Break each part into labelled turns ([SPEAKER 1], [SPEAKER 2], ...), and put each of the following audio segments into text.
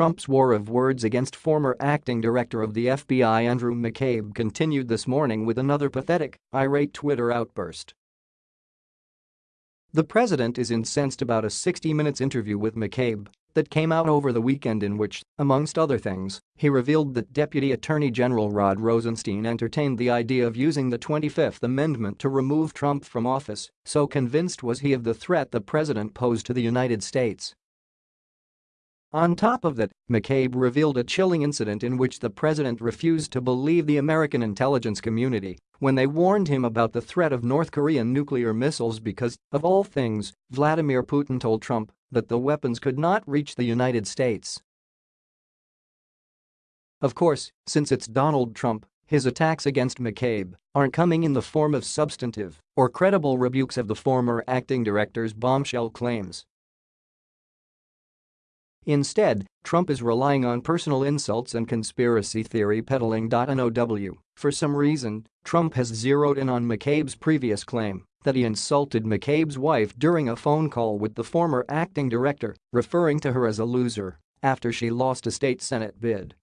[SPEAKER 1] Trump's war of words against former acting director of the FBI Andrew McCabe continued this morning with another pathetic, irate Twitter outburst. The president is incensed about a 60 Minutes interview with McCabe that came out over the weekend in which, amongst other things, he revealed that Deputy Attorney General Rod Rosenstein entertained the idea of using the 25th Amendment to remove Trump from office, so convinced was he of the threat the president posed to the United States. On top of that, McCabe revealed a chilling incident in which the president refused to believe the American intelligence community when they warned him about the threat of North Korean nuclear missiles because, of all things, Vladimir Putin told Trump that the weapons could not reach the United States. Of course, since it's Donald Trump, his attacks against McCabe aren't coming in the form of substantive or credible rebukes of the former acting director's bombshell claims. Instead, Trump is relying on personal insults and conspiracy theory peddling. NOW. For some reason, Trump has zeroed in on McCabe's previous claim that he insulted McCabe's wife during a phone call with the former acting director, referring to her as a loser after she lost a state senate bid.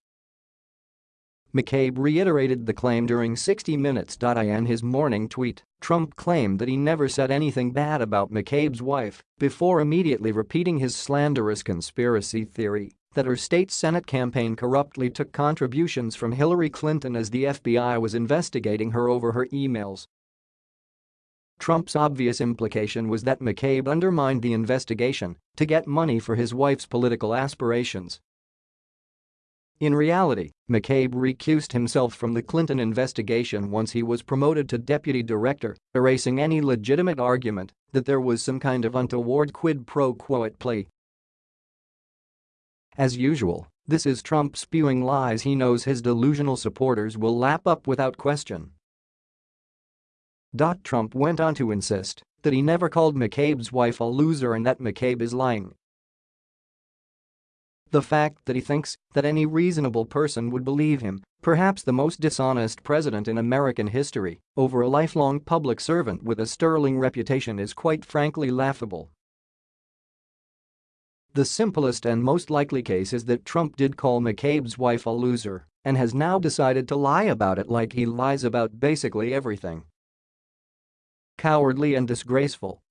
[SPEAKER 1] McCabe reiterated the claim during 60 Minutes. In his morning tweet, Trump claimed that he never said anything bad about McCabe's wife before immediately repeating his slanderous conspiracy theory that her state Senate campaign corruptly took contributions from Hillary Clinton as the FBI was investigating her over her emails. Trump's obvious implication was that McCabe undermined the investigation to get money for his wife's political aspirations in reality, McCabe recused himself from the Clinton investigation once he was promoted to deputy director, erasing any legitimate argument that there was some kind of untoward quid pro quo at play. As usual, this is Trump spewing lies he knows his delusional supporters will lap up without question. Trump went on to insist that he never called McCabe's wife a loser and that McCabe is lying the fact that he thinks that any reasonable person would believe him, perhaps the most dishonest president in American history, over a lifelong public servant with a sterling reputation is quite frankly laughable. The simplest and most likely case is that Trump did call McCabe's wife a loser and has now decided to lie about it like he lies about basically everything. Cowardly and disgraceful